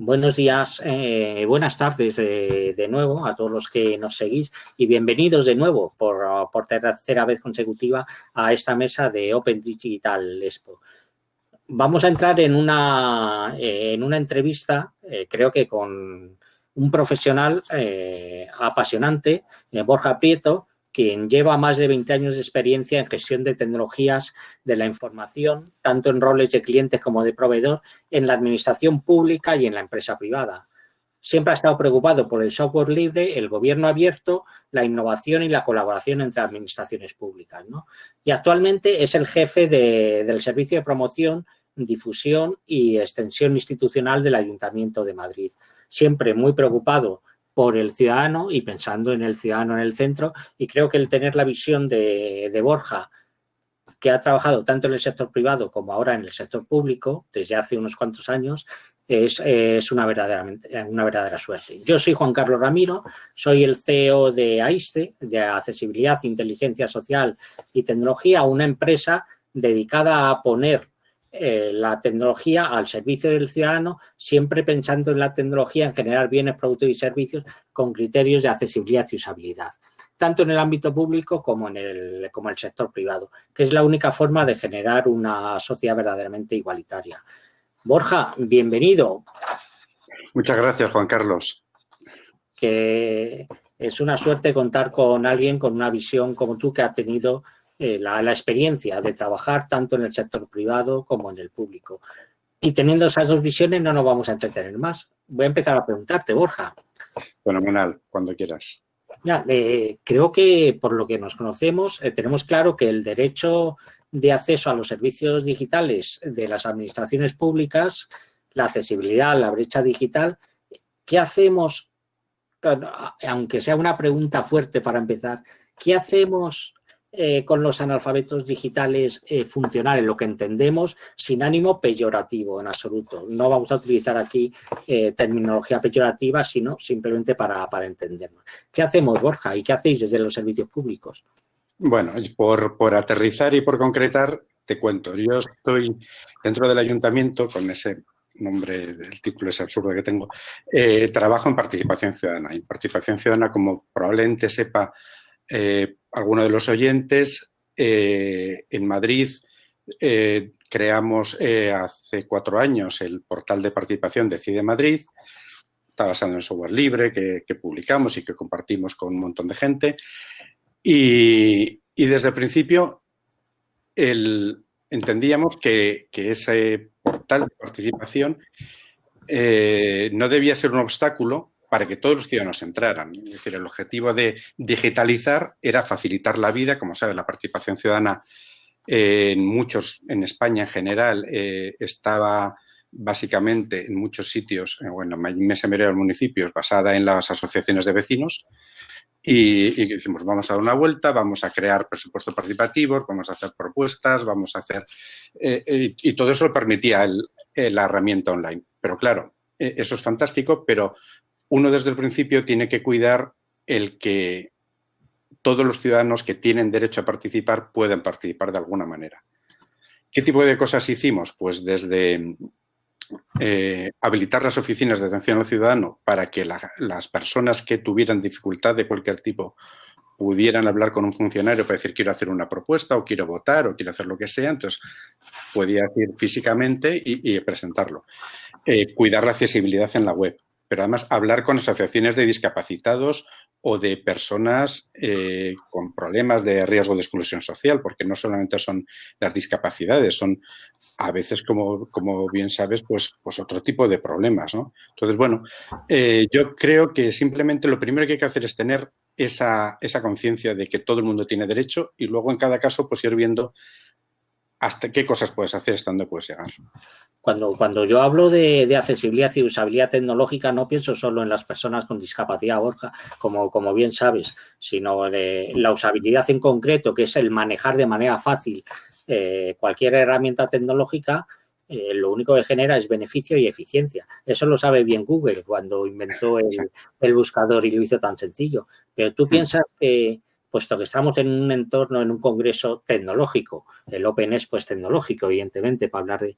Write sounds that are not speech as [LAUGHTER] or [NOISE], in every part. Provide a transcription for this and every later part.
Buenos días, eh, buenas tardes de, nuevo a todos los que nos seguís y bienvenidos de nuevo por, tercera vez consecutiva a esta mesa de Open Digital Expo. Vamos a entrar en una, en una entrevista, eh, creo que con un profesional eh, apasionante, Borja Prieto, quien lleva más de 20 años de experiencia en gestión de tecnologías de la información, tanto en roles de clientes como de proveedor, en la administración pública y en la empresa privada. Siempre ha estado preocupado por el software libre, el gobierno abierto, la innovación y la colaboración entre administraciones públicas. Y actualmente es el jefe del Servicio de Promoción, Difusión y Extensión Institucional del Ayuntamiento de Madrid. Siempre muy preocupado por el ciudadano y pensando en el ciudadano en el centro y creo que el tener la visión de, Borja que ha trabajado tanto en el sector privado como ahora en el sector público desde hace unos cuantos años es, una, verdadera, una verdadera suerte. Yo soy Juan Carlos Ramiro, soy el CEO de AISTE, de Accesibilidad, Inteligencia Social y Tecnología, una empresa dedicada a poner eh, la tecnología al servicio del ciudadano, siempre pensando en la tecnología en generar bienes, productos y servicios con criterios de accesibilidad y usabilidad, tanto en el ámbito público como en el, como el sector privado, que es la única forma de generar una sociedad verdaderamente igualitaria. Borja, bienvenido. Muchas gracias, Juan Carlos. Que es una suerte contar con alguien con una visión como tú que ha tenido eh, la, experiencia de trabajar tanto en el sector privado como en el público. Y teniendo esas dos visiones no nos vamos a entretener más. Voy a empezar a preguntarte, Borja. Fenomenal, cuando quieras. Ya, eh, creo que por lo que nos conocemos eh, tenemos claro que el derecho de acceso a los servicios digitales de las administraciones públicas, la accesibilidad, la brecha digital, ¿qué hacemos? Aunque sea una pregunta fuerte para empezar, ¿qué hacemos eh, con los analfabetos digitales eh, funcionales, lo que entendemos sin ánimo peyorativo en absoluto. No vamos a utilizar aquí eh, terminología peyorativa, sino simplemente para, para entendernos. ¿Qué hacemos, Borja? ¿Y qué hacéis desde los servicios públicos? Bueno, por, por aterrizar y por concretar, te cuento. Yo estoy dentro del ayuntamiento con ese nombre, el título es absurdo que tengo, trabajo en participación ciudadana. Y participación ciudadana, como probablemente sepa eh, alguno de los oyentes, eh, en Madrid eh, creamos hace cuatro años el portal de participación Decide Madrid, está basado en software libre que, publicamos y que compartimos con un montón de gente. Y, desde el principio entendíamos que, ese portal de participación no debía ser un obstáculo para que todos los ciudadanos entraran. Es decir, el objetivo de digitalizar era facilitar la vida. Como sabes, la participación ciudadana eh, en muchos, en España en general, eh, estaba básicamente en muchos sitios, eh, bueno, en inmensa mayoría de los municipios, basada en las asociaciones de vecinos. Y, y, decimos, vamos a dar una vuelta, vamos a crear presupuestos participativos, vamos a hacer propuestas, vamos a hacer... y todo eso lo permitía la herramienta online. Pero claro, eso es fantástico, pero uno desde el principio tiene que cuidar el que todos los ciudadanos que tienen derecho a participar puedan participar de alguna manera. ¿Qué tipo de cosas hicimos? Pues desde eh, habilitar las oficinas de atención al ciudadano para que las personas que tuvieran dificultad de cualquier tipo pudieran hablar con un funcionario para decir quiero hacer una propuesta o quiero votar o quiero hacer lo que sea, entonces podía decir físicamente y, presentarlo. Eh, cuidar la accesibilidad en la web pero además hablar con asociaciones de discapacitados o de personas eh, con problemas de riesgo de exclusión social, porque no solamente son las discapacidades, son a veces, como, como bien sabes, pues, pues otro tipo de problemas. ¿no? Entonces, bueno, eh, yo creo que simplemente lo primero que hay que hacer es tener esa, esa conciencia de que todo el mundo tiene derecho y luego en cada caso pues ir viendo hasta qué cosas puedes hacer, hasta dónde puedes llegar. Cuando, cuando yo hablo de, accesibilidad y usabilidad tecnológica, no pienso solo en las personas con discapacidad, Borja, como, como bien sabes, sino de la usabilidad en concreto, que es el manejar de manera fácil eh, cualquier herramienta tecnológica, eh, lo único que genera es beneficio y eficiencia. Eso lo sabe bien Google cuando inventó el, el buscador y lo hizo tan sencillo. Pero tú mm. piensas que puesto que estamos en un entorno, en un congreso tecnológico, el Open es pues tecnológico, evidentemente, para hablar de...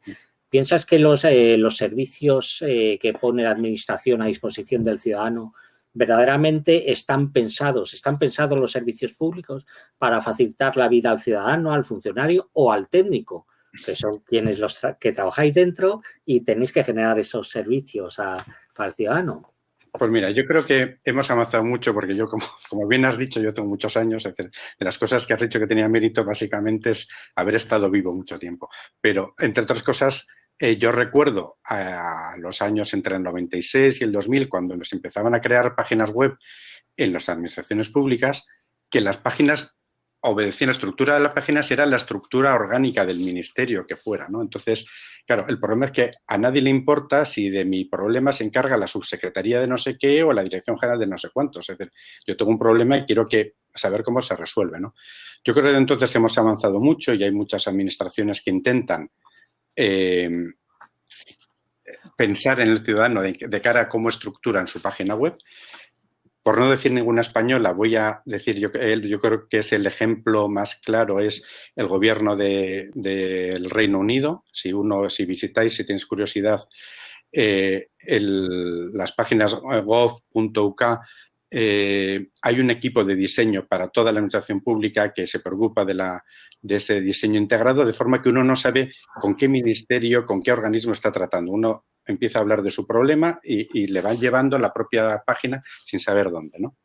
¿Piensas que los, eh, los servicios eh, que pone la Administración a disposición del ciudadano verdaderamente están pensados, están pensados los servicios públicos para facilitar la vida al ciudadano, al funcionario o al técnico, que son quienes los que trabajáis dentro y tenéis que generar esos servicios para el ciudadano? Pues mira, yo creo que hemos avanzado mucho porque yo, como, [LAUGHS] como bien has dicho, yo tengo muchos años, de las cosas que has dicho que tenía mérito básicamente es haber estado vivo mucho tiempo. Pero, entre otras cosas, eh, yo recuerdo a los años entre el 96 y el 2000, cuando nos empezaban a crear páginas web en las administraciones públicas, que las páginas obedecían, la estructura de las páginas era la estructura orgánica del ministerio que fuera, ¿no? Entonces, claro, el problema es que a nadie le importa si de mi problema se encarga la subsecretaría de no sé qué o la dirección general de no sé cuántos. Es decir, yo tengo un problema y quiero que saber cómo se resuelve, ¿no? Yo creo que entonces hemos avanzado mucho y hay muchas administraciones que intentan Em, pensar en el ciudadano de, cara a cómo estructuran su página web. Por no decir ninguna española, voy a decir, yo, yo creo que es el ejemplo más claro, es el gobierno del Reino Unido. Si uno, si visitáis, si tienes curiosidad, eh, las páginas gov.uk eh, hay un equipo de diseño para toda la administración pública que se preocupa de, ese diseño integrado, de forma que uno no sabe con qué ministerio, con qué organismo está tratando. Uno empieza a hablar de su problema y, le van llevando la propia página sin saber dónde. ¿no?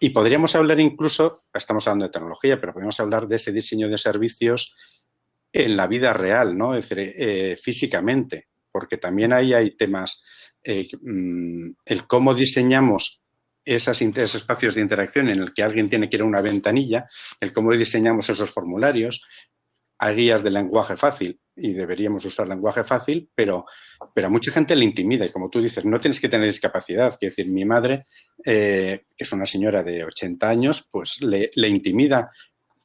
Y podríamos hablar incluso, estamos hablando de tecnología, pero podríamos hablar de ese diseño de servicios en la vida real, ¿no? es decir, eh, físicamente, porque también ahí hay temas, eh, mm, el cómo diseñamos esos espacios de interacción en el que alguien tiene que ir a una ventanilla, el cómo diseñamos esos formularios, hay guías de lenguaje fácil y deberíamos usar lenguaje fácil, pero, a mucha gente le intimida y como tú dices, no tienes que tener discapacidad. Quiero decir, mi madre, eh, que es una señora de 80 años, pues le, le, intimida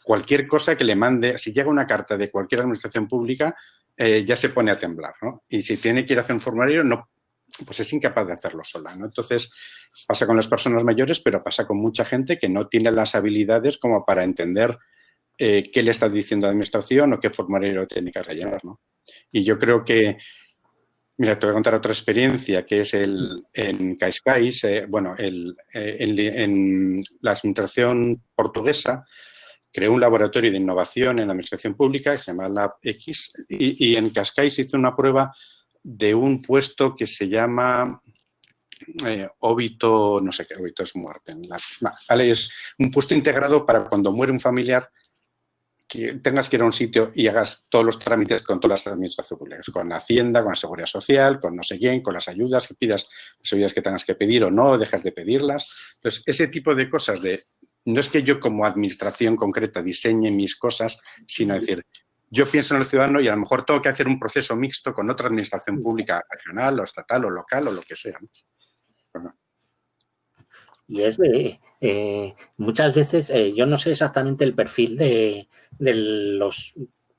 cualquier cosa que le mande. Si llega una carta de cualquier administración pública, eh, ya se pone a temblar, ¿no? Y si tiene que ir a hacer un formulario, no, pues es incapaz de hacerlo sola, ¿no? Entonces, pasa con las personas mayores, pero pasa con mucha gente que no tiene las habilidades como para entender eh, qué le está diciendo la administración o qué formulario tiene que rellenar, ¿no? Y yo creo que, mira, te voy a contar otra experiencia, que es el, en Cascais, eh, bueno, el, eh, en, la administración portuguesa, creó un laboratorio de innovación en la administración pública que se llama Lab X y, y en Cascais hizo una prueba de un puesto que se llama eh, óbito, no sé qué, óbito es muerte. vale, es un puesto integrado para cuando muere un familiar que tengas que ir a un sitio y hagas todos los trámites con todas las administraciones públicas, con la Hacienda, con la Seguridad Social, con no sé quién, con las ayudas que pidas, las ayudas que tengas que pedir o no, dejas de pedirlas. Entonces, ese tipo de cosas de, no es que yo como administración concreta diseñe mis cosas, sino decir, yo pienso en el ciudadano y a lo mejor tengo que hacer un proceso mixto con otra administración pública regional o estatal o local o lo que sea. Y es de, eh, muchas veces, eh, yo no sé exactamente el perfil de, los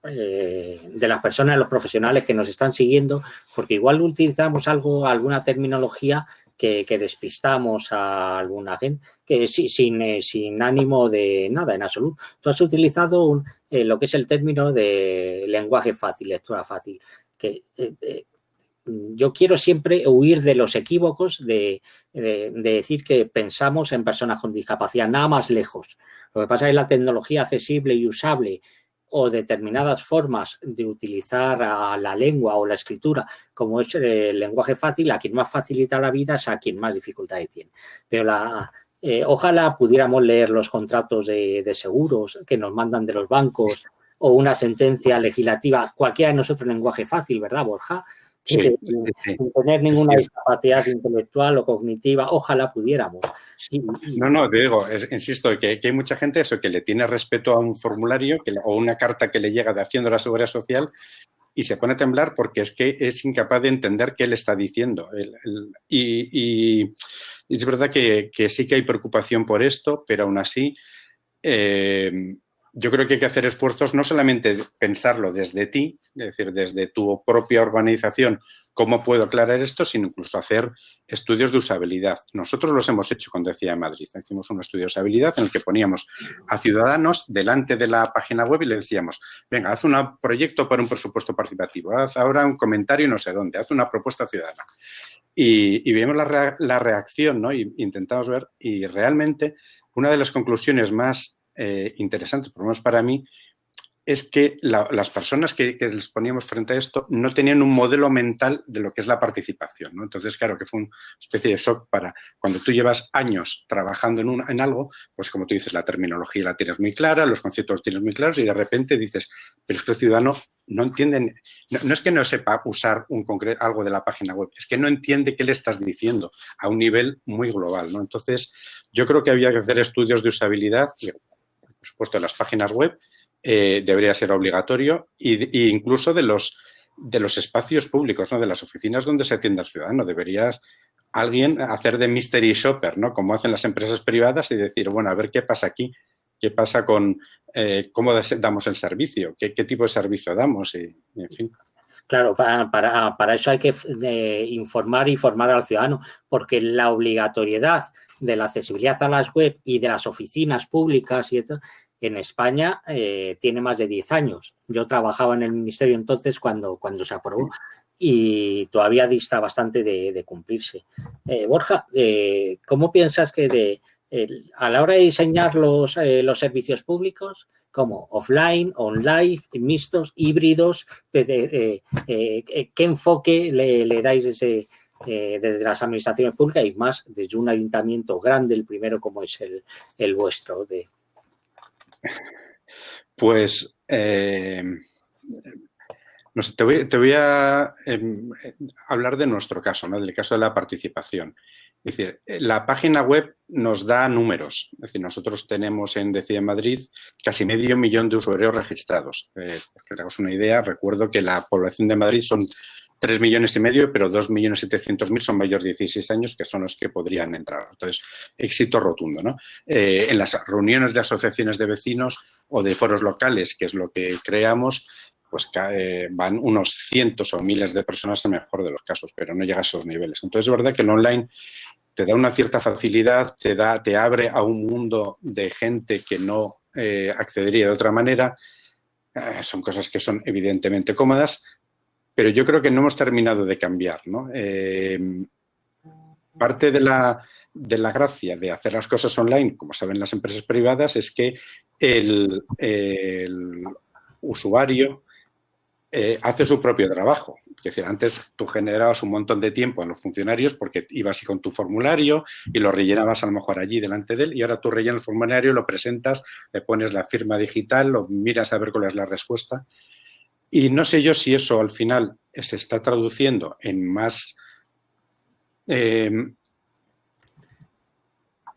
eh, de las personas, los profesionales que nos están siguiendo, porque igual utilizamos algo, alguna terminología que, despistamos a alguna gente, que sin, sin ánimo de nada, en absoluto. Tú has utilizado un, eh, lo que es el término de lenguaje fácil, lectura fácil, que eh, eh, yo quiero siempre huir de los equívocos de, decir que pensamos en personas con discapacidad, nada más lejos. Lo que pasa es que la tecnología accesible y usable o determinadas formas de utilizar la lengua o la escritura como es el lenguaje fácil, a quien más facilita la vida es a quien más dificultades tiene. Pero la, eh, ojalá pudiéramos leer los contratos de, seguros que nos mandan de los bancos o una sentencia legislativa, cualquiera de nosotros lenguaje fácil, ¿verdad, Borja? Sin, tener ninguna discapacidad intelectual o cognitiva, ojalá pudiéramos. no, no, te digo, insisto, que, hay mucha gente eso que le tiene respeto a un formulario que, o una carta que le llega de Hacienda a la Seguridad Social y se pone a temblar porque es que es incapaz de entender qué le está diciendo. y es verdad que, sí que hay preocupación por esto, pero aún así eh, yo creo que hay que hacer esfuerzos no solamente pensarlo desde ti, es decir, desde tu propia organización ¿Cómo puedo aclarar esto sin incluso hacer estudios de usabilidad? Nosotros los hemos hecho con Decía Madrid. Hicimos un estudio de usabilidad en el que poníamos a ciudadanos delante de la página web y le decíamos, venga, haz un proyecto para un presupuesto participativo, haz ahora un comentario no sé dónde, haz una propuesta ciudadana. Y, y vimos la, reacción, ¿no? Y intentamos ver, y realmente una de las conclusiones más eh, interesantes, por lo menos para mí, es que las personas que, les poníamos frente a esto no tenían un modelo mental de lo que es la participación. ¿no? Entonces, claro, que fue una especie de shock para cuando tú llevas años trabajando en, un, en algo, pues como tú dices, la terminología la tienes muy clara, los conceptos los tienes muy claros y de repente dices, pero es que el ciudadano no entiende, no, es que no sepa usar un algo de la página web, es que no entiende qué le estás diciendo a un nivel muy global. ¿no? Entonces, yo creo que había que hacer estudios de usabilidad, por supuesto, en las páginas web, eh, debería ser obligatorio e, incluso de los, de los espacios públicos, ¿no? de las oficinas donde se atiende al ciudadano. Deberías alguien hacer de mystery shopper, ¿no? como hacen las empresas privadas y decir, bueno, a ver qué pasa aquí, qué pasa con eh, cómo damos el servicio, qué, tipo de servicio damos y, en fin. Claro, para, para, eso hay que informar y formar al ciudadano, porque la obligatoriedad de la accesibilidad a las web y de las oficinas públicas y en España eh, tiene más de 10 años. Yo trabajaba en el ministerio entonces cuando, cuando se aprobó y todavía dista bastante de, cumplirse. Eh, Borja, eh, ¿cómo piensas que de, a la hora de diseñar los, los servicios públicos, como offline, online, mixtos, híbridos, ¿qué enfoque le, dais desde, desde las administraciones públicas y más desde un ayuntamiento grande, el primero como es el, el vuestro, de, pues eh, te, voy, a em, hablar de nuestro caso, ¿no? del caso de la participación. Es decir, la página web nos da números. Es decir, nosotros tenemos en Decide Madrid casi medio millón de usuarios registrados. Eh, que te una idea, recuerdo que la población de Madrid son 3 millones y medio, pero 2 millones 700 mil son mayores de 16 años, que son los que podrían entrar. Entonces, éxito rotundo. ¿no? Eh, en las reuniones de asociaciones de vecinos o de foros locales, que es lo que creamos, pues van unos cientos o miles de personas en mejor de los casos, pero no llega a esos niveles. Entonces, es verdad que el online te da una cierta facilidad, te, da, te abre a un mundo de gente que no eh, accedería de otra manera. Eh, son cosas que son evidentemente cómodas, pero yo creo que no hemos terminado de cambiar. ¿no? Eh, parte de la, de la, gracia de hacer las cosas online, como saben las empresas privadas, es que el, usuario eh, hace su propio trabajo. Es decir, antes tú generabas un montón de tiempo en los funcionarios porque ibas con tu formulario y lo rellenabas a lo mejor allí delante de él y ahora tú rellenas el formulario, lo presentas, le pones la firma digital, lo miras a ver cuál es la respuesta y no sé yo si eso al final se está traduciendo en más em,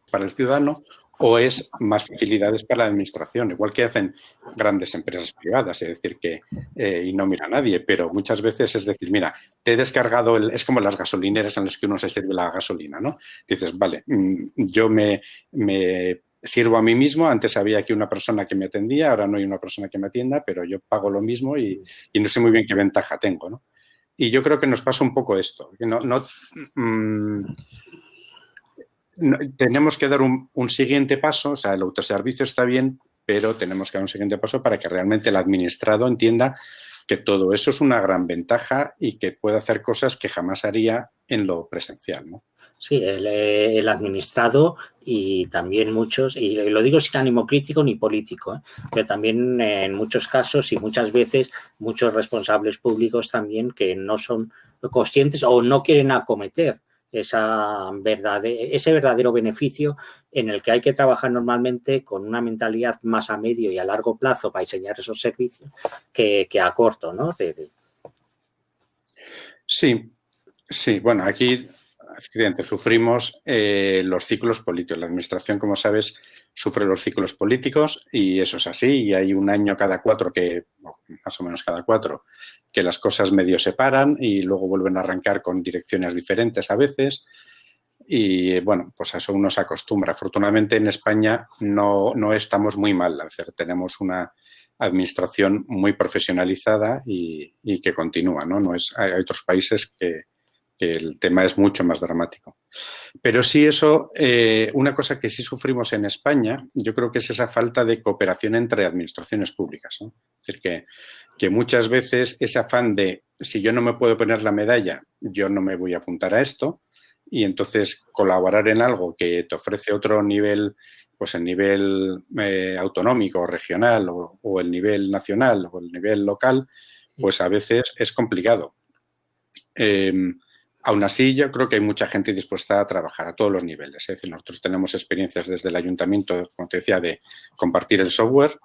para el ciudadano o es más facilidades para la administración, igual que hacen grandes empresas privadas, es decir, que eh, y no mira a nadie, pero muchas veces es decir, mira, te he descargado, el, es como las gasolineras en las que uno se sirve la gasolina, ¿no? Dices, vale, mm, yo me, sirvo a mí mismo. Antes había aquí una persona que me atendía, ahora no hay una persona que me atienda, pero yo pago lo mismo y, no sé muy bien qué ventaja tengo, ¿no? Y yo creo que nos pasa un poco esto, que no, tenemos que dar un, siguiente paso, o sea, el autoservicio está bien, pero tenemos que dar un siguiente paso para que realmente el administrado entienda que todo eso es una gran ventaja y que puede hacer cosas que jamás haría en lo presencial, ¿no? Sí, el, administrado y también muchos, y lo digo sin ánimo crítico ni político, ¿eh? pero también en muchos casos y muchas veces muchos responsables públicos también que no son conscientes o no quieren acometer esa ese verdadero beneficio en el que hay que trabajar normalmente con una mentalidad más a medio y a largo plazo para diseñar esos servicios que, a corto, ¿no? Sí, sí, bueno, aquí sufrimos eh, los ciclos políticos. La administración, como sabes, sufre los ciclos políticos y eso es así. Y hay un año cada cuatro que, más o menos cada cuatro, que las cosas medio se paran y luego vuelven a arrancar con direcciones diferentes a veces. Y bueno, pues a eso uno se acostumbra. Afortunadamente en España no, no estamos muy mal. tenemos una administración muy profesionalizada y, que continúa, ¿no? no es, hay otros países que, el tema es mucho más dramático. Pero sí eso, eh, una cosa que sí sufrimos en España, yo creo que es esa falta de cooperación entre administraciones públicas. Es decir, que, que muchas veces ese afán de si yo no me puedo poner la medalla, yo no me voy a apuntar a esto, y entonces colaborar en algo que te ofrece otro nivel pues el nivel eh, autonómico regional o, el nivel nacional o el nivel local, pues a veces es complicado. Em, aún así, yo creo que hay mucha gente dispuesta a trabajar a todos los niveles. Es decir, nosotros tenemos experiencias desde el ayuntamiento, como te decía, de compartir el software,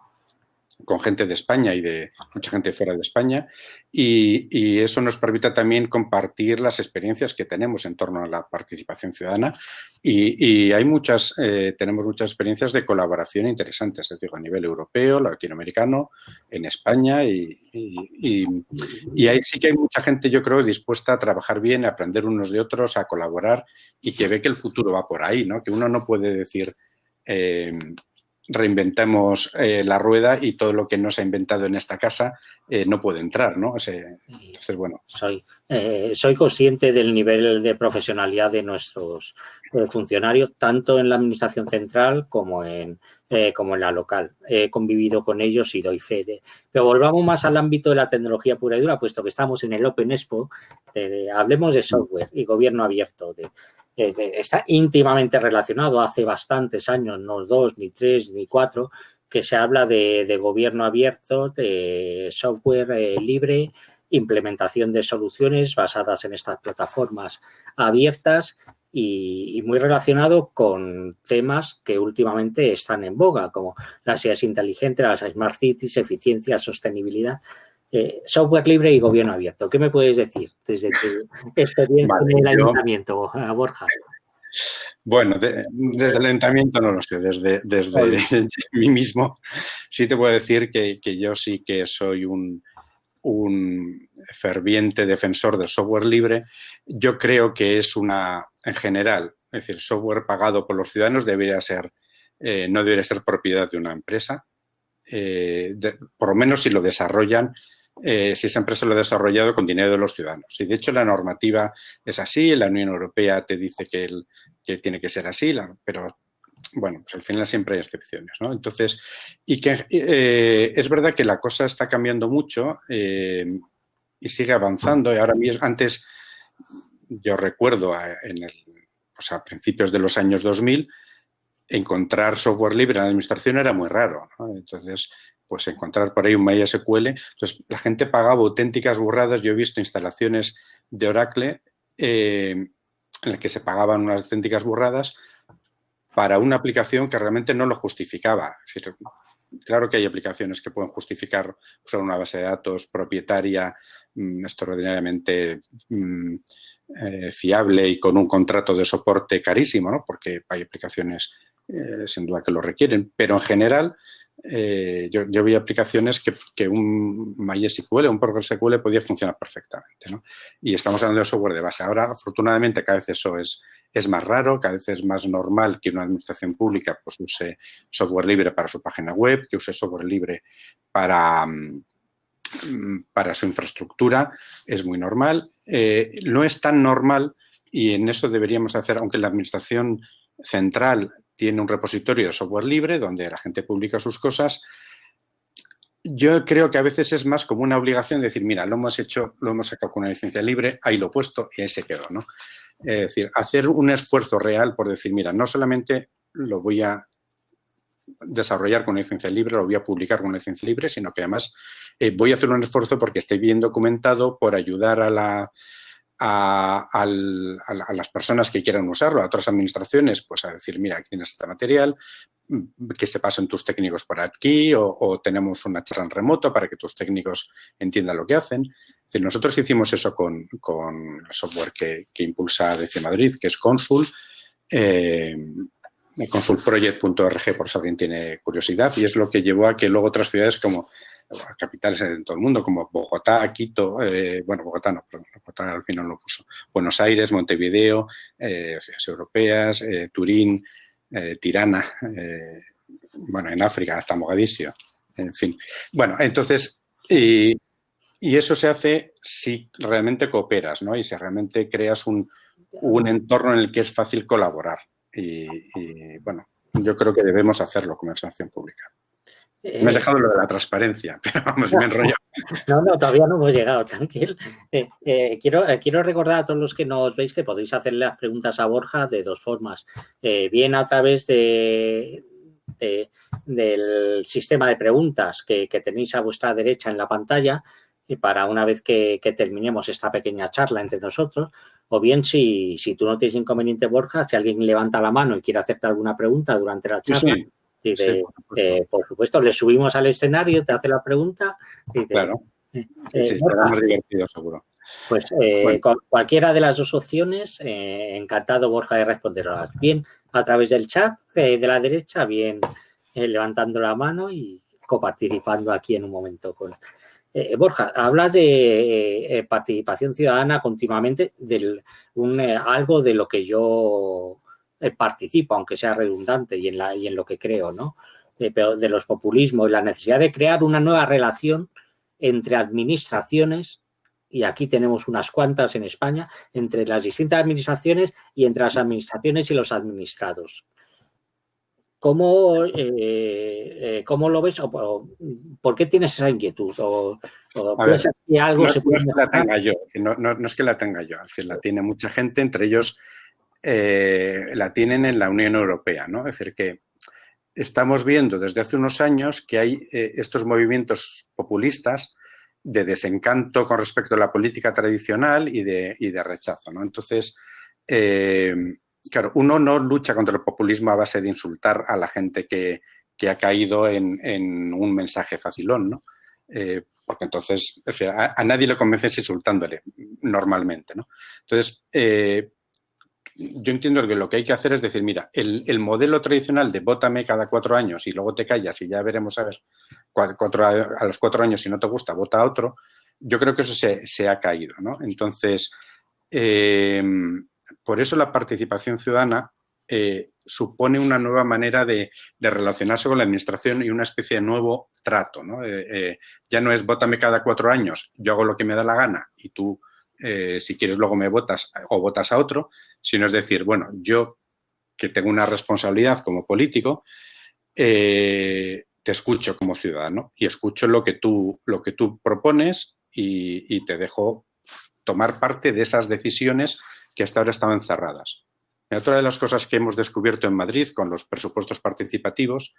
con gente de España y de mucha gente fuera de España y, eso nos permite también compartir las experiencias que tenemos en torno a la participación ciudadana y, hay muchas, eh, tenemos muchas experiencias de colaboración interesantes, digo, a nivel europeo, latinoamericano, en España y, y, ahí sí que hay mucha gente, yo creo, dispuesta a trabajar bien, a aprender unos de otros, a colaborar y que ve que el futuro va por ahí, ¿no? Que uno no puede decir... Eh, reinventemos eh, la rueda y todo lo que no se ha inventado en esta casa eh, no puede entrar, ¿no? entonces, bueno. Soy, eh, soy consciente del nivel de profesionalidad de nuestros funcionarios, tanto en la administración central como en, como en la local. He convivido con ellos y doy fe de... Pero volvamos más al ámbito de la tecnología pura y dura, puesto que estamos en el Open Expo, hablemos de software y gobierno abierto, de está íntimamente relacionado hace bastantes años, no dos, ni tres, ni cuatro, que se habla de, gobierno abierto, de software eh, libre, implementación de soluciones basadas en estas plataformas abiertas y, muy relacionado con temas que últimamente están en boga, como las ciudades inteligentes, las smart cities, eficiencia, sostenibilidad. Eh, software libre y gobierno abierto. ¿Qué me puedes decir desde tu experiencia en el ayuntamiento, Borja? Bueno, desde el ayuntamiento no lo sé, desde, desde [LAUGHS] mí mismo sí te puedo decir que, yo sí que soy un, ferviente defensor del software libre. Yo creo que es una, en general, es decir, software pagado por los ciudadanos debería ser, eh, no debería ser propiedad de una empresa. Eh, por lo menos si lo desarrollan eh, si esa empresa lo ha desarrollado con dinero de los ciudadanos. Y de hecho la normativa es así, la Unión Europea te dice que, tiene que ser así, pero bueno, pues al final siempre hay excepciones, ¿no? Entonces, y que eh, es verdad que la cosa está cambiando mucho eh, y sigue avanzando. Y ahora mismo, antes, yo recuerdo en el, pues a principios de los años 2000, encontrar software libre en la administración era muy raro, ¿no? Entonces, pues encontrar por ahí un MySQL. Entonces, la gente pagaba auténticas burradas. Yo he visto instalaciones de Oracle eh, en las que se pagaban unas auténticas burradas para una aplicación que realmente no lo justificaba. Es decir, claro que hay aplicaciones que pueden justificar usar una base de datos propietaria mm, extraordinariamente mm, eh, fiable y con un contrato de soporte carísimo, ¿no? porque hay aplicaciones eh, sin duda que lo requieren, pero en general eh, yo, yo, vi aplicaciones que, un MySQL, un PostgreSQL podía funcionar perfectamente. ¿no? Y estamos hablando de software de base. Ahora, afortunadamente, cada vez eso es, es más raro, cada vez es más normal que una administración pública pues, use software libre para su página web, que use software libre para, mm, para su infraestructura. Es muy normal. Eh, no es tan normal y en eso deberíamos hacer, aunque la administración central tiene un repositorio de software libre donde la gente publica sus cosas. Yo creo que a veces es más como una obligación decir, mira, lo hemos hecho, lo hemos sacado con una licencia libre, ahí lo he puesto y ahí se quedó, ¿no? Es decir, hacer un esfuerzo real por decir, mira, no solamente lo voy a desarrollar con una licencia libre, lo voy a publicar con una licencia libre, sino que además eh, voy a hacer un esfuerzo porque esté bien documentado por ayudar a la a, las personas que quieran usarlo, a otras administraciones, pues a decir, mira, aquí tienes este material, mm, que se pasen tus técnicos por aquí o, tenemos una charla en remoto para que tus técnicos entiendan lo que hacen. nosotros hicimos eso con, el software que, impulsa DC Madrid, que es Consul, eh, consulproject.org por si alguien tiene curiosidad y es lo que llevó a que luego otras ciudades como capitales en todo el mundo, como Bogotá, Quito, eh, bueno, Bogotá no, pero Bogotá al final lo puso, Buenos Aires, Montevideo, eh, ciudades europeas, eh, Turín, Tirana, bueno, en África hasta Mogadiscio, En fin. Bueno, entonces, y, eso se hace si realmente cooperas, ¿no? Y si realmente creas un, entorno en el que es fácil colaborar. Y, bueno, yo creo que debemos hacerlo como administración pública. Me has eh, dejado lo de la transparencia, [LAUGHS] pero vamos, me enrollo. No, no, todavía no hemos llegado, tranquilo. Eh, eh, quiero, quiero recordar a todos los que nos veis que podéis hacerle las preguntas a Borja de dos formas. bien a través de, del sistema de preguntas que, tenéis a vuestra derecha en la pantalla y para una vez que, terminemos esta pequeña charla entre nosotros, o bien si, si, tú no tienes inconveniente, Borja, si alguien levanta la mano y quiere hacerte alguna pregunta durante la charla, por, supuesto. le subimos al escenario, te hace la pregunta. Y claro. Eh, sí, será más divertido, seguro. Pues eh, cualquiera de las dos opciones, eh, encantado Borja de responderlas. Bien a través del chat de la derecha, bien levantando la mano y coparticipando aquí en un momento con... Borja, hablas de participación ciudadana continuamente, de algo de lo que yo participo, aunque sea redundante y en, la, y en lo que creo, ¿no? pero de los populismos y la necesidad de crear una nueva relación entre administraciones y aquí tenemos unas cuantas en España, entre las distintas administraciones y entre las administraciones y los administrados. ¿Cómo, eh, eh, ¿cómo lo ves? O, ¿Por qué tienes esa inquietud? ¿O, que algo no, se puede es que la tenga yo, no, es que la tenga yo, es decir, la tiene mucha gente, entre ellos eh, la tienen en la Unión Europea, ¿no? Es decir, que estamos viendo desde hace unos años que hay estos movimientos populistas de desencanto con respecto a la política tradicional y de, de rechazo. ¿no? Entonces, eh, claro, uno no lucha contra el populismo a base de insultar a la gente que, ha caído en, un mensaje facilón, ¿no? Eh, porque entonces a, nadie le convences insultándole normalmente. ¿no? Entonces, eh, yo entiendo que lo que hay que hacer es decir, mira, el, el, modelo tradicional de vótame cada cuatro años y luego te callas y ya veremos a ver a los cuatro años, si no te gusta, vota a otro, yo creo que eso se, ha caído. ¿no? Entonces, eh, por eso la participación ciudadana eh, supone una nueva manera de, relacionarse con la administración y una especie de nuevo trato. ¿no? Eh, ya no es vótame cada cuatro años, yo hago lo que me da la gana y tú, si quieres, luego me votas o votas a otro, sino es decir, bueno, yo que tengo una responsabilidad como político, te escucho como ciudadano y escucho lo que tú, lo que tú propones y, te dejo tomar parte de esas decisiones que hasta ahora estaban cerradas. otra de las cosas que hemos descubierto en Madrid con los presupuestos participativos,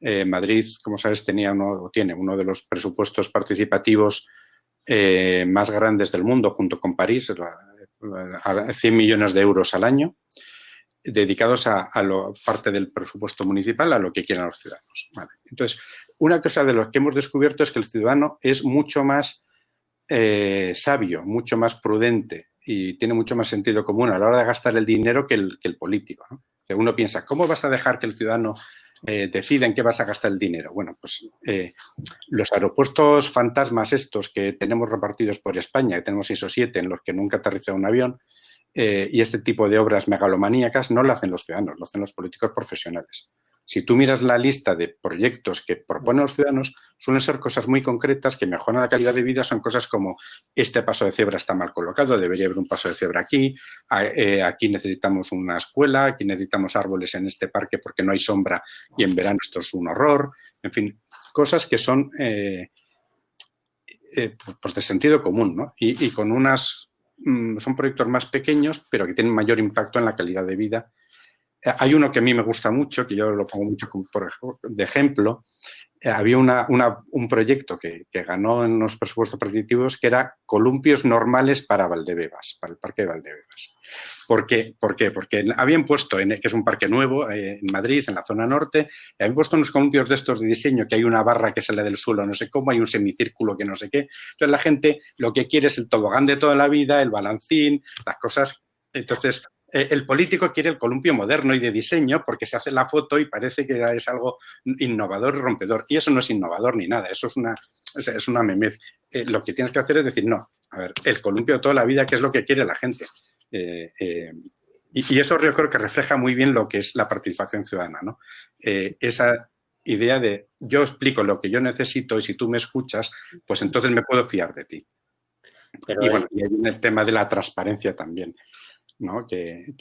eh, Madrid, como sabes, tenía uno, tiene uno de los presupuestos participativos eh, más grandes del mundo, junto con París, 100 millones de euros al año dedicados a, lo, parte del presupuesto municipal a lo que quieran los ciudadanos. Entonces, una cosa de lo que hemos descubierto es que el ciudadano es mucho más eh, sabio, mucho más prudente y tiene mucho más sentido común a la hora de gastar el dinero que el, político. uno piensa, ¿cómo vas a dejar que el ciudadano eh, decida en qué vas a gastar el dinero? Bueno, pues eh, los aeropuertos fantasmas estos que tenemos repartidos por España, que tenemos esos siete en los que nunca aterriza un avión, eh, y este tipo de obras megalomaníacas no lo hacen los ciudadanos, lo hacen los políticos profesionales. Si tú miras la lista de proyectos que proponen los ciudadanos, suelen ser cosas muy concretas que mejoran la calidad de vida, son cosas como este paso de cebra está mal colocado, debería haber un paso de cebra aquí, eh, aquí necesitamos una escuela, aquí necesitamos árboles en este parque porque no hay sombra y en verano esto es un horror, en fin, cosas que son eh, pues de sentido común ¿no? y con unas Mm, son proyectos más pequeños, pero que tienen mayor impacto en la calidad de vida. Hay uno que a mí me gusta mucho, que yo lo pongo mucho por, de ejemplo. Eh, había un proyecto que, ganó en los presupuestos participativos que era columpios normales para Valdebebas, para el Parque de Valdebebas. ¿Por qué? ¿Por qué? Porque habían puesto, en, que es un parque nuevo eh, en Madrid, en la zona norte, habían puesto unos columpios de estos de diseño, que hay una barra que sale del suelo, no sé cómo, hay un semicírculo que no sé qué. Entonces la gente lo que quiere es el tobogán de toda la vida, el balancín, las cosas. Entonces el político quiere el columpio moderno y de diseño porque se hace la foto y parece que es algo innovador y rompedor. Y eso no es innovador ni nada, eso es una, es una memez. Eh, lo que tienes que hacer es decir, no, a ver, el columpio de toda la vida, ¿qué es lo que quiere la gente? Eh, eh, y, eso yo creo que refleja muy bien lo que es la participación ciudadana, ¿no? Eh, esa idea de yo explico lo que yo necesito y si tú me escuchas, pues entonces me puedo fiar de ti. y bueno, y hay el tema de la transparencia también, ¿no? Que,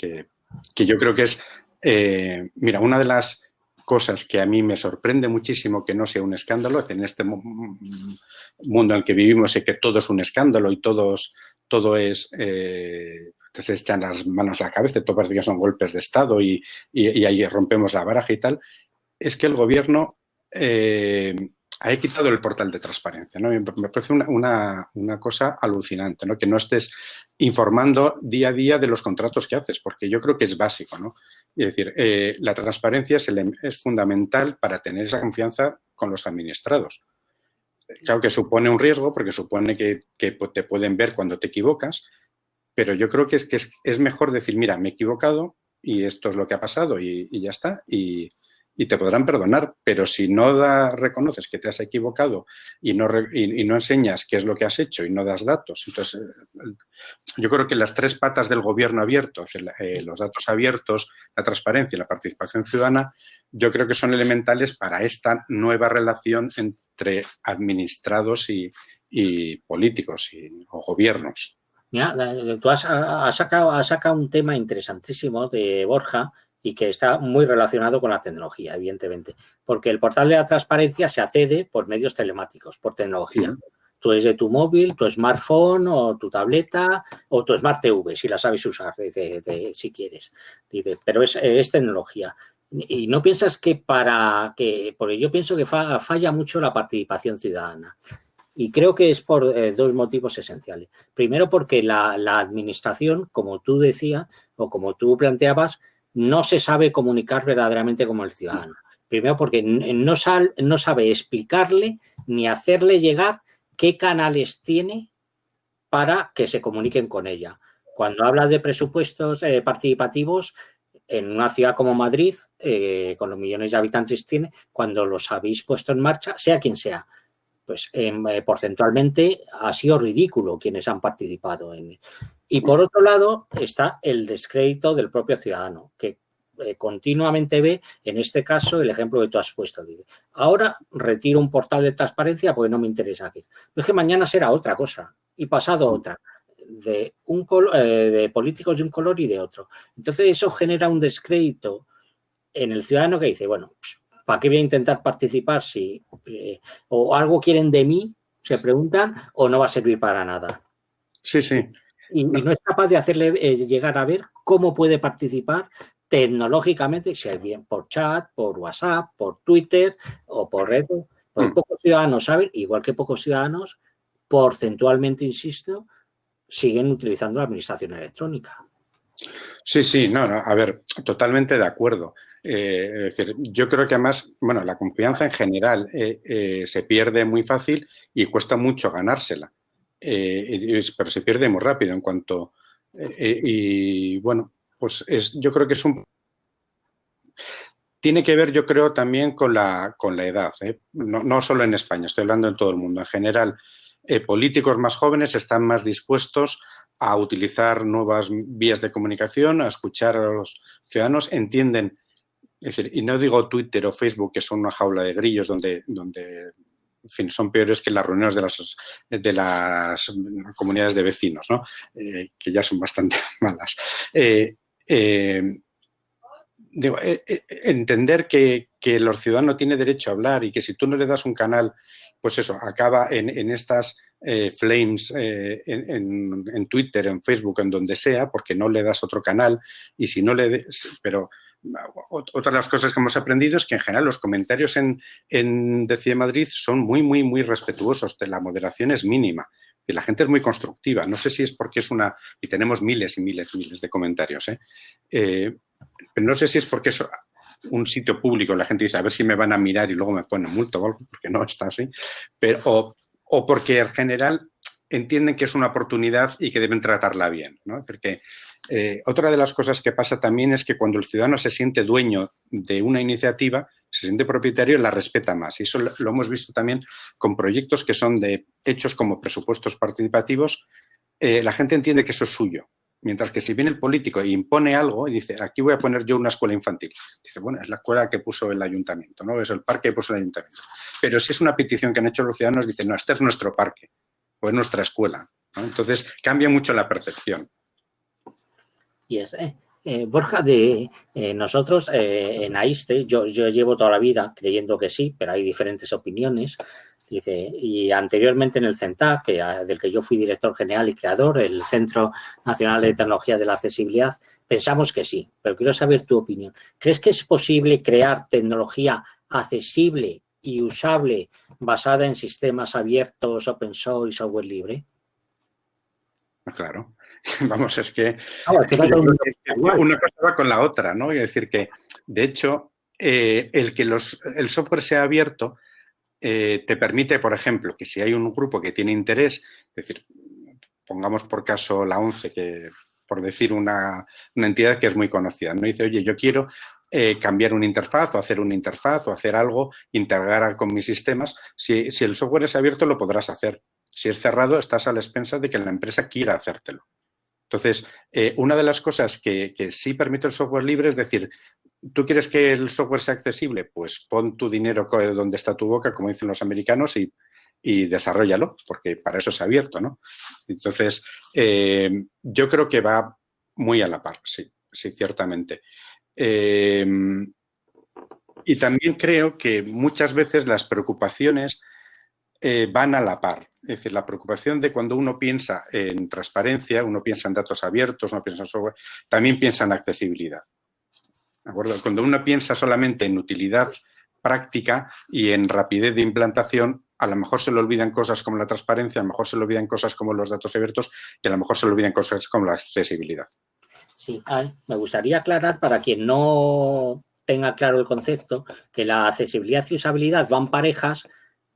yo creo que es, eh, mira, una de las cosas que a mí me sorprende muchísimo que no sea un escándalo, en este mundo en el que vivimos y que todo es un escándalo y todos, todo es... Eh, se echan las manos a la cabeza, todo parece que son golpes de Estado y, y ahí rompemos la baraja y tal, es que el gobierno eh, ha quitado el portal de transparencia. ¿no? Me parece una, cosa alucinante, ¿no? que no estés informando día a día de los contratos que haces, porque yo creo que es básico. ¿no? Es decir, eh, la transparencia es, fundamental para tener esa confianza con los administrados. Claro que supone un riesgo, porque supone que, te pueden ver cuando te equivocas, pero yo creo que es, que es, mejor decir, mira, me he equivocado y esto es lo que ha pasado y, y ya está. Y, y te podrán perdonar, pero si no reconoces que te has equivocado y no, y, no enseñas qué es lo que has hecho y no das datos, entonces eh, yo creo que las tres patas del gobierno abierto, eh, los datos abiertos, la transparencia y la participación ciudadana, yo creo que son elementales para esta nueva relación entre administrados y, políticos y, o gobiernos. Mira, tú has, sacado, has sacado un tema interesantísimo de Borja, y que está muy relacionado con la tecnología, evidentemente, porque el portal de la transparencia se accede por medios telemáticos, por tecnología. Tú es de tu móvil, tu smartphone o tu tableta o tu Smart TV, si la sabes usar, si quieres. pero es, tecnología. Y no piensas que para que, porque yo pienso que falla mucho la participación ciudadana. Y creo que es por eh, dos motivos esenciales. Primero, porque la, la, administración, como tú decías o como tú planteabas, no se sabe comunicar verdaderamente como el ciudadano. Primero porque no, sabe explicarle ni hacerle llegar qué canales tiene para que se comuniquen con ella. Cuando habla de presupuestos eh, participativos, en una ciudad como Madrid, eh, con los millones de habitantes tiene, cuando los habéis puesto en marcha, sea quien sea, pues em, eh, porcentualmente ha sido ridículo quienes han participado en, y por otro lado está el descrédito del propio ciudadano, que eh, continuamente ve, en este caso, el ejemplo que tú has puesto. ahora retiro un portal de transparencia porque no me interesa aquí. es que mañana será otra cosa y pasado otra. De, un eh, de políticos de un color y de otro. Entonces eso genera un descrédito en el ciudadano que dice, bueno, ¿para qué voy a intentar participar si eh, o algo quieren de mí, se preguntan, o no va a servir para nada? Sí, sí y, no es capaz de hacerle eh, llegar a ver cómo puede participar tecnológicamente, sea bien por chat, por WhatsApp, por Twitter o por redes. Mm. pocos ciudadanos saben, igual que pocos ciudadanos, porcentualmente, insisto, siguen utilizando la administración electrónica. Sí, sí, no, no a ver, totalmente de acuerdo. Eh, es decir, yo creo que además, bueno, la confianza en general eh, se pierde muy fácil y cuesta mucho ganársela. Eh, pero se pierde muy rápido en cuanto... Eh, eh, y bueno, pues es, yo creo que es un... Tiene que ver, yo creo, también con la, con la edad, no, no, solo en España, estoy hablando en todo el mundo. En general, políticos más jóvenes están más dispuestos a utilizar nuevas vías de comunicación, a escuchar a los ciudadanos, entienden, es decir, y no digo Twitter o Facebook, que son una jaula de grillos donde, donde en fin, son peores que las reuniones de las, de las comunidades de vecinos, ¿no? Eh, que ya son bastante [LAUGHS] malas. Eh, eh, entender que, que el ciudadano tiene derecho a hablar y que si tú no le das un canal, pues eso, acaba en, estas flames en, en, Twitter, en Facebook, en donde sea, porque no le das otro canal y si no le des, pero otra de las cosas que hemos aprendido es que en general los comentarios en, en Decide Madrid son muy, muy, muy respetuosos. La moderación es mínima y la gente es muy constructiva. No sé si es porque es una... y tenemos miles y miles y miles de comentarios. ¿eh? Eh, pero no sé si es porque es un sitio público, la gente dice a ver si me van a mirar y luego me ponen multo o algo, porque no está así. Pero, o porque en general entienden que es una oportunidad y que deben tratarla bien. ¿no? Porque eh, otra de las cosas que pasa también es que cuando el ciudadano se siente dueño de una iniciativa, se siente propietario, la respeta más. Y eso lo, hemos visto también con proyectos que son de hechos como presupuestos participativos. Eh, la gente entiende que eso es suyo Mientras que si viene el político e impone algo y dice, aquí voy a poner yo una escuela infantil, dice, bueno, es la escuela que puso el ayuntamiento, ¿no? Es el parque que puso el ayuntamiento. Pero si es una petición que han hecho los ciudadanos, dicen, no, este es nuestro parque o es nuestra escuela. Entonces, cambia mucho la percepción. Y es, eh, eh, Borja, de eh, nosotros en AISTE, yo, yo llevo toda la vida creyendo que sí, pero hay diferentes opiniones. Dice, y anteriormente en el CENTAC, que, del que yo fui director general y creador, el Centro Nacional de Tecnología de la Accesibilidad, pensamos que sí, pero quiero saber tu opinión. ¿Crees que es posible crear tecnología accesible y usable basada en sistemas abiertos, open source y software libre? Ah, claro. [LAUGHS] Vamos, es que ah, [LAUGHS] una cosa va con la otra, ¿no? Y decir que, de hecho, eh, el que los, el software sea abierto eh, te permite, por ejemplo, que si hay un grupo que tiene interés, es decir, pongamos por caso la ONCE, que por decir una, entidad que es muy conocida, ¿no? Dice, oye, yo quiero eh, cambiar una interfaz o hacer una interfaz o hacer algo, integrar con mis sistemas. Si, el software es abierto, lo podrás hacer. Si es cerrado, estás a la expensa de que la empresa quiera hacértelo. Entonces, eh, una de las cosas que, que, sí permite el software libre es decir, ¿Tú quieres que el software sea accesible? Pues pon tu dinero donde está tu boca, como dicen los americanos, y, y desarrollalo, porque para eso es abierto, ¿no? Entonces, eh, yo creo que va muy a la par, sí, sí, ciertamente. Eh, y también creo que muchas veces las preocupaciones eh, van a la par. Es decir, la preocupación de cuando uno piensa en transparencia, uno piensa en datos abiertos, uno piensa en software, también piensa en accesibilidad. Cuando uno piensa solamente en utilidad práctica y en rapidez de implantación, a lo mejor se le olvidan cosas como la transparencia, a lo mejor se le olvidan cosas como los datos abiertos y a lo mejor se le olvidan cosas como la accesibilidad. Sí, me gustaría aclarar para quien no tenga claro el concepto que la accesibilidad y usabilidad van parejas,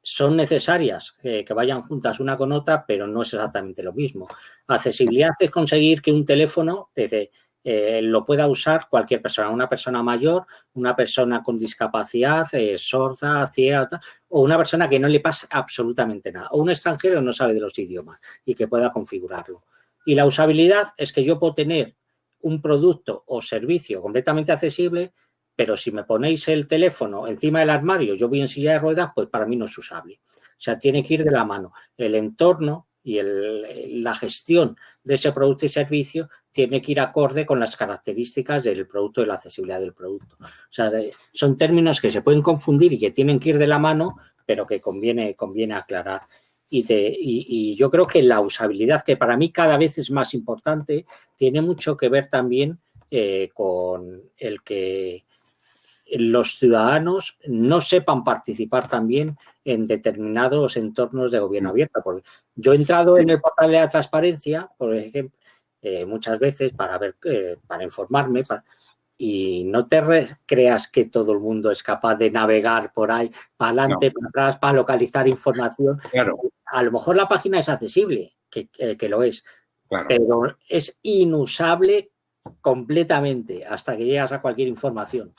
son necesarias que vayan juntas una con otra, pero no es exactamente lo mismo. Accesibilidad es conseguir que un teléfono, desde eh, lo pueda usar cualquier persona, una persona mayor, una persona con discapacidad, eh, sorda, ciega, o una persona que no le pasa absolutamente nada, o un extranjero no sabe de los idiomas y que pueda configurarlo. Y la usabilidad es que yo puedo tener un producto o servicio completamente accesible, pero si me ponéis el teléfono encima del armario, yo voy en silla de ruedas, pues para mí no es usable. O sea, tiene que ir de la mano. El entorno y la gestión de ese producto y servicio tiene que ir acorde con las características del producto y la accesibilidad del producto. O sea, son términos que se pueden confundir y que tienen que ir de la mano, pero que conviene, conviene aclarar. Y, y, yo creo que la usabilidad, que para mí cada vez es más importante, tiene mucho que ver también eh, con el que los ciudadanos no sepan participar también en determinados entornos de gobierno abierto. Porque yo he entrado en el portal de la transparencia, por ejemplo, eh, muchas veces para ver, eh, para informarme, y no te creas que todo el mundo es capaz de navegar por ahí, para adelante, para atrás, para localizar información. A lo mejor la página es accesible, que, lo es, pero es inusable completamente hasta que llegas a cualquier información.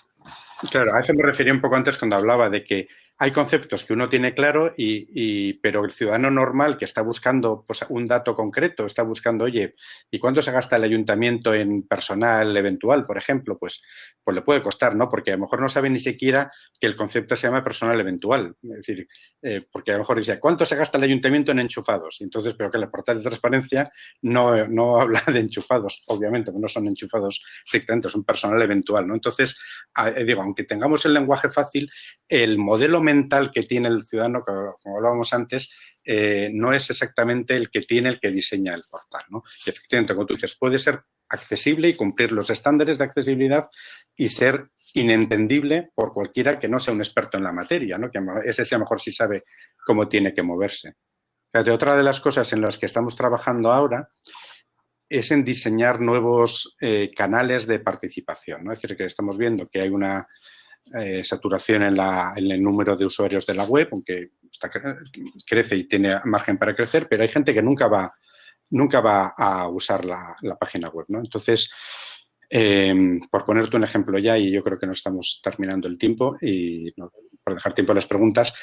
Claro, a eso me refería un poco antes cuando hablaba de que hay conceptos que uno tiene claro, y, pero el ciudadano normal que está buscando pues, un dato concreto, está buscando, oye, ¿y cuánto se gasta el ayuntamiento en personal eventual, por ejemplo? Pues, pues le puede costar, ¿no? Porque a lo mejor no sabe ni siquiera que el concepto se llama personal eventual. Es decir, eh, porque a lo mejor dice, ¿cuánto se gasta el ayuntamiento en enchufados? Entonces, pero que el portal de transparencia no, no [LAUGHS] habla de enchufados, obviamente, no son enchufados estrictamente, son personal eventual, ¿no? Entonces, eh, digo, aunque tengamos el lenguaje fácil, el modelo mental que tiene el ciudadano, como hablábamos antes, eh, no es exactamente el que tiene el que diseña el portal. ¿no? Y efectivamente, como tú dices, puede ser accesible y cumplir los estándares de accesibilidad y ser inentendible por cualquiera que no sea un experto en la materia, ¿no? que ese sea mejor si sabe cómo tiene que moverse. otra de las cosas en las que estamos trabajando ahora es en diseñar nuevos eh, canales de participación. ¿no? Es decir, que estamos viendo que hay una eh, saturación en, el número de usuarios de la web, aunque crece y tiene margen para crecer, pero hay gente que nunca va, nunca va a usar la, página web. ¿no? Entonces, em, por ponerte un ejemplo ya, y yo creo que no estamos terminando el tiempo, y por dejar tiempo a las preguntas,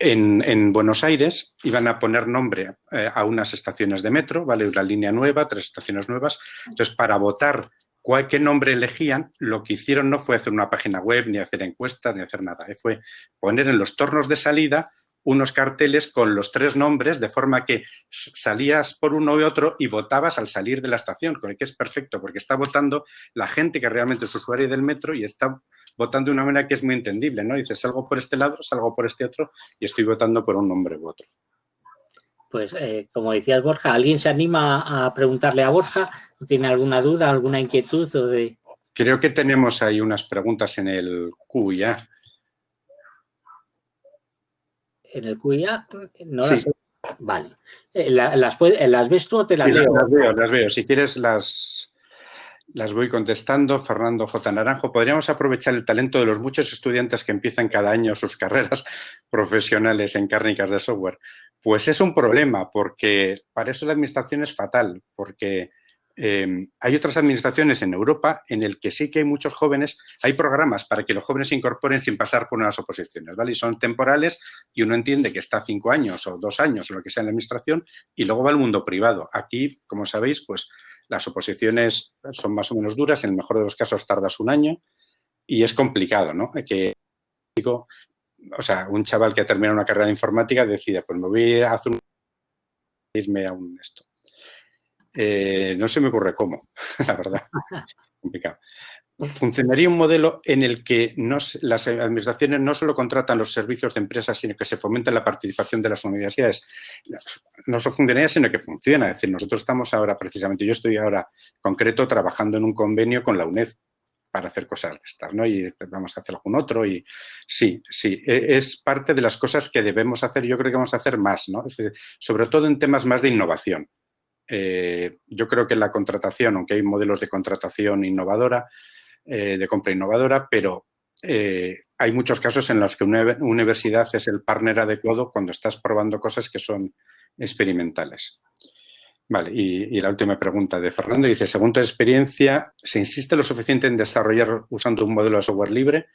en, Buenos Aires iban a poner nombre eh, a unas estaciones de metro, ¿vale? Una línea nueva, tres estaciones nuevas. Entonces, para votar cuál, nombre elegían, lo que hicieron no fue hacer una página web, ni hacer encuestas, ni hacer nada. Fue poner en los tornos de salida unos carteles con los tres nombres, de forma que salías por uno y otro y votabas al salir de la estación, con el que es perfecto, porque está votando la gente que realmente es usuaria del metro y está votando de una manera que es muy entendible, ¿no? Dices, salgo por este lado, salgo por este otro y estoy votando por un nombre u otro. Pues, eh, como decías, Borja, ¿alguien se anima a preguntarle a Borja? ¿Tiene alguna duda, alguna inquietud? O de... Creo que tenemos ahí unas preguntas en el QIA. ¿En el QIA? No las Vale. Eh, ¿Las, ¿Las, ves tú o te las leo? Las veo, las veo. Si quieres las, las voy contestando. Fernando J. Naranjo, ¿podríamos aprovechar el talento de los muchos estudiantes que empiezan cada año sus carreras [LAUGHS] profesionales en cárnicas de software? Pues es un problema, porque para eso la administración es fatal, porque em, hay otras administraciones en Europa en el que sí que hay muchos jóvenes, hay programas para que los jóvenes se incorporen sin pasar por unas oposiciones, ¿vale? Y son temporales y uno entiende que está cinco años o dos años o lo que sea en la administración y luego va al mundo privado. Aquí, como sabéis, pues las oposiciones son más o menos duras, en el mejor de los casos tardas un año y es complicado, ¿no? Que, o sea, un chaval que ha terminado una carrera de informática decide, pues me voy a hacer un... irme a un esto. Eh, no se me ocurre cómo, [LAUGHS] la verdad, [LAUGHS] complicado funcionaría un modelo en el que las administraciones no solo contratan los servicios de empresas, sino que se fomenta la participación de las universidades. No solo funcionaría, sino que funciona. Es decir, nosotros estamos ahora, precisamente, yo estoy ahora concreto trabajando en un convenio con la UNED para hacer cosas de estas, ¿no? Y vamos a hacer algún otro y sí, sí, e, es parte de las cosas que debemos hacer, yo creo que vamos a hacer más, ¿no? sobre todo en temas más de innovación. Eh, yo creo que la contratación, aunque hay modelos de contratación innovadora, eh, de compra innovadora, pero eh, hay muchos casos en los que una universidad es el partner adecuado cuando estás probando cosas que son experimentales. Vale, y, la última pregunta de Fernando dice, según tu experiencia, ¿se insiste lo suficiente en desarrollar usando un modelo de software libre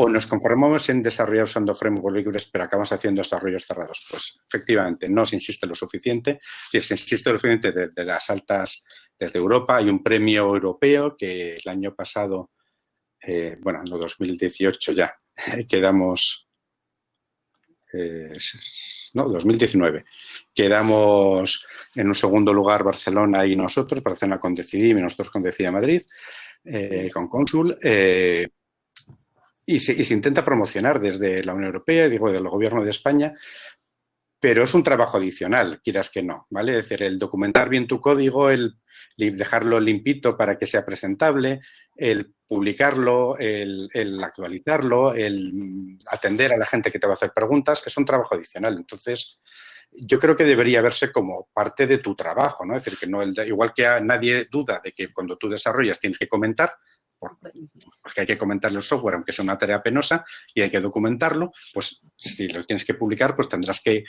o nos conformamos en desarrollar usando frameworks libres pero acabamos haciendo desarrollos cerrados? Pues efectivamente, no se insiste lo suficiente, es se insiste lo suficiente de las altas desde Europa. Hay un premio europeo que el año pasado, eh, bueno, en 2018 ya, [LAUGHS] quedamos, eh, no, 2019, quedamos en un segundo lugar Barcelona y nosotros, Barcelona con Decidim y nosotros con Decida Madrid, eh, con Cónsul. Y se, intenta promocionar desde la Unión Europea, digo, del Gobierno de España, pero es un trabajo adicional, quieras que no, ¿vale? Es decir, el documentar bien tu código, el dejarlo limpito para que sea presentable, el publicarlo, el, actualizarlo, el atender a la gente que te va a hacer preguntas, es un trabajo adicional. Entonces, yo creo que debería verse como parte de tu trabajo, ¿no? Es decir, que no igual que nadie duda de que cuando tú desarrollas tienes que comentar, porque hay que comentar el software, aunque sea una tarea penosa, y hay que documentarlo, pues si lo tienes que publicar, pues tendrás que,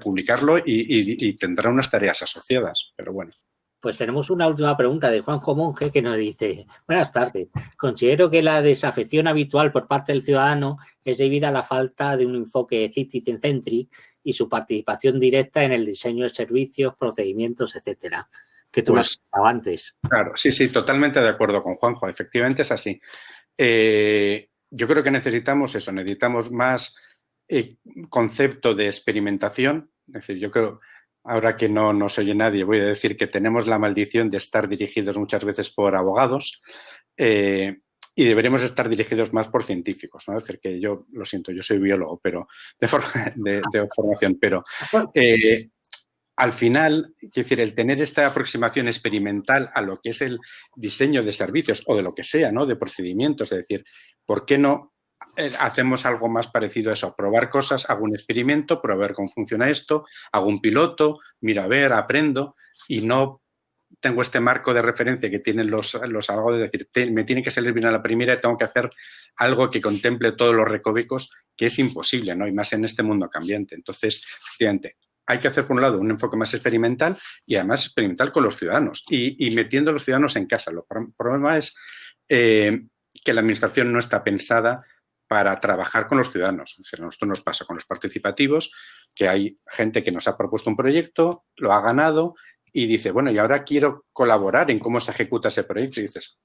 publicarlo y, tendrá unas tareas asociadas, pero bueno. Pues tenemos una última pregunta de Juanjo Monge que nos dice, buenas tardes, considero que la desafección habitual por parte del ciudadano es debida a la falta de un enfoque citizen-centric y su participación directa en el diseño de servicios, procedimientos, etcétera que tú pues, antes. Claro, sí, sí, totalmente de acuerdo con Juanjo. Efectivamente es así. Eh, yo creo que necesitamos eso, necesitamos más eh, concepto de experimentación. Es decir, yo creo, ahora que no nos oye nadie, voy a decir que tenemos la maldición de estar dirigidos muchas veces por abogados eh, y deberemos estar dirigidos más por científicos. ¿no? Es decir, que yo, lo siento, yo soy biólogo pero de, [LAUGHS] de formación, pero al final, es decir, el tener esta aproximación experimental a lo que es el diseño de servicios o de lo que sea, ¿no? De procedimientos, es decir, ¿por qué no eh, hacemos algo más parecido a eso? Probar cosas, hago un experimento, probar cómo funciona esto, hago un piloto, miro a ver, aprendo y no tengo este marco de referencia que tienen los, los abogados, es decir, me tiene que salir bien a la primera y tengo que hacer algo que contemple todos los recovecos, que es imposible, ¿no? Y más en este mundo cambiante. Entonces, efectivamente, hay que hacer, por un lado, un enfoque más experimental y además experimental con los ciudadanos y, metiendo a los ciudadanos en casa. El problema es eh, que la administración no está pensada para trabajar con los ciudadanos. Es decir, nos pasa con los participativos, que hay gente que nos ha propuesto un proyecto, lo ha ganado y dice, bueno, y ahora quiero colaborar en cómo se ejecuta ese proyecto. Y dices,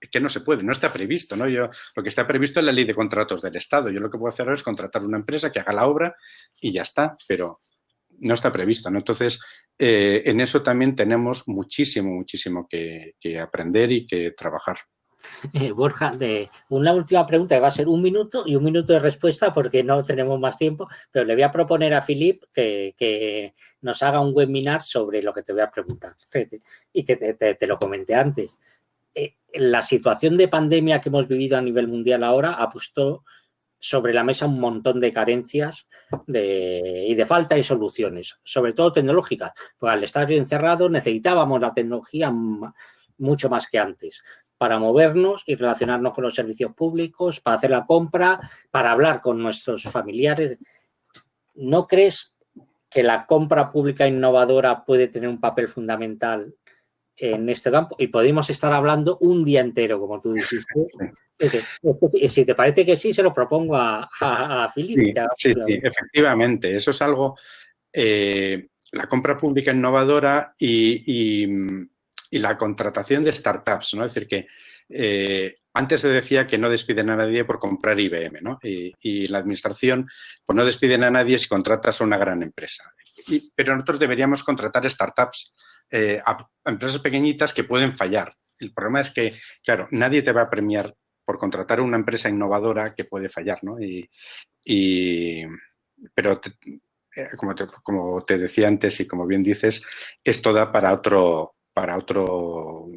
es que no se puede, no está previsto, ¿no? Yo, lo que está previsto es la ley de contratos del Estado. Yo lo que puedo hacer ahora es contratar una empresa que haga la obra y ya está, pero no está previsto, ¿no? Entonces, eh, en eso también tenemos muchísimo, muchísimo que aprender y que trabajar. Eh, Borja, una última pregunta que va a ser un minuto y un minuto de respuesta porque no tenemos más tiempo, pero le voy a proponer a Filip que, nos haga un webinar sobre lo que te voy a preguntar [LAUGHS] y que te, lo comenté antes. Eh, la situación de pandemia que hemos vivido a nivel mundial ahora ha puesto sobre la mesa un montón de carencias y de falta de soluciones, sobre todo tecnológicas. Pues al estar encerrados necesitábamos la tecnología mucho más que antes para movernos y relacionarnos con los servicios públicos, para hacer la compra, para hablar con nuestros familiares. ¿No crees que la compra pública innovadora puede tener un papel fundamental en este campo? Y podemos estar hablando un día entero, como tú dijiste. [LAUGHS] Si te parece que sí, se lo propongo a, a, Sí, sí, efectivamente. Eso es algo... Eh, la compra pública innovadora y y la contratación de startups, ¿no? Es decir, que eh, antes se decía que no despiden a nadie por comprar IBM, ¿no? Y, la administración, pues no despiden a nadie si contratas a una gran empresa. pero nosotros deberíamos contratar startups, eh, a, empresas pequeñitas que pueden fallar. El problema es que, claro, nadie te va a premiar por contratar una empresa innovadora que puede fallar, ¿no? Y, pero eh, como, te, como te decía antes y como bien dices, esto da para otro, para otro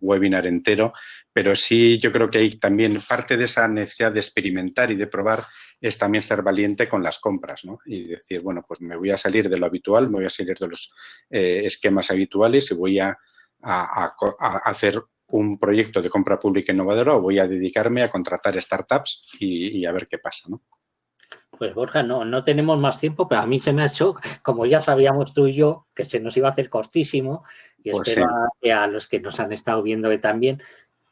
webinar entero, pero sí yo creo que hay también parte de esa necesidad de experimentar y de probar es también ser valiente con las compras, ¿no? Y decir, bueno, pues me voy a salir de lo habitual, me voy a salir de los eh, esquemas habituales y voy a, hacer un proyecto de compra pública innovadora o voy a dedicarme a contratar startups y, a ver qué pasa, ¿no? Pues Borja, no, no tenemos más tiempo, pero a mí se me ha hecho, como ya sabíamos tú y yo, que se nos iba a hacer cortísimo y pues espero que a los que nos han estado viendo que también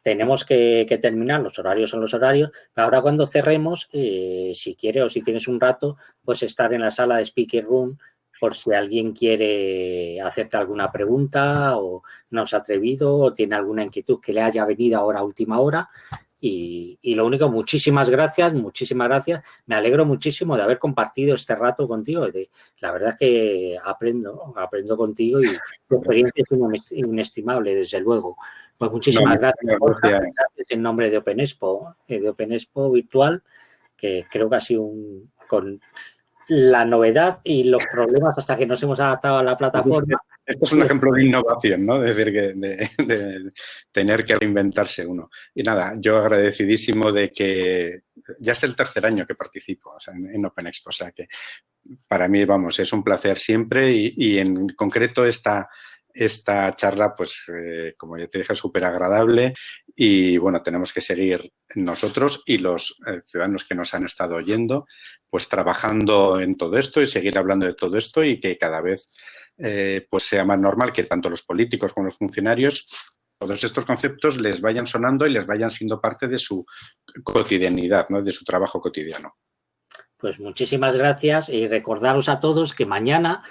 tenemos que, terminar, los horarios son los horarios, ahora cuando cerremos, eh, si quiere o si tienes un rato, pues estar en la sala de Speaker Room por si alguien quiere hacerte alguna pregunta o no se ha atrevido o tiene alguna inquietud que le haya venido ahora a última hora, y, lo único, muchísimas gracias, muchísimas gracias. Me alegro muchísimo de haber compartido este rato contigo. la verdad es que aprendo, aprendo contigo y tu experiencia es inestimable, desde luego. Pues muchísimas gracias, gracias, en nombre de Open Expo, eh, de Open Expo virtual, que creo que ha sido un, con la novedad y los problemas hasta que nos hemos adaptado a la plataforma. Esto es un ejemplo de innovación, ¿no? De decir, que de, tener que reinventarse uno. Y nada, yo agradecidísimo de que ya es el tercer año que participo en, Open Expo, o sea que para mí, vamos, es un placer siempre y, en concreto esta, esta charla, pues, eh, como ya te dije, es súper agradable y, bueno, tenemos que seguir nosotros y los eh, ciudadanos que nos han estado oyendo, pues, trabajando en todo esto y seguir hablando de todo esto y que cada vez eh, pues sea más normal que tanto los políticos como los funcionarios todos estos conceptos les vayan sonando y les vayan siendo parte de su cotidianidad, ¿no? de su trabajo cotidiano. Pues muchísimas gracias y recordaros a todos que mañana,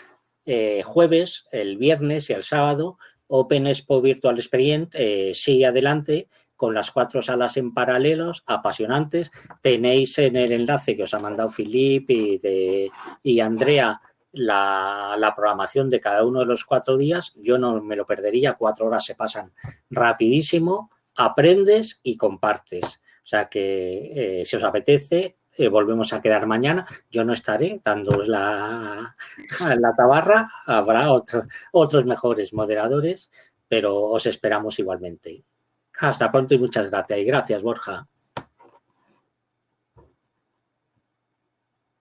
eh, jueves, el viernes y el sábado, Open Expo Virtual Experience eh, sigue adelante con las cuatro salas en paralelos, apasionantes. Tenéis en el enlace que os ha mandado Filip y, y Andrea la, programación de cada uno de los cuatro días, yo no me lo perdería, cuatro horas se pasan rapidísimo, aprendes y compartes. O sea que eh, si os apetece, eh, volvemos a quedar mañana. Yo no estaré dando la, [LAUGHS] la tabarra, habrá otros mejores moderadores, pero os esperamos igualmente. Hasta pronto y muchas gracias. Y gracias, Borja.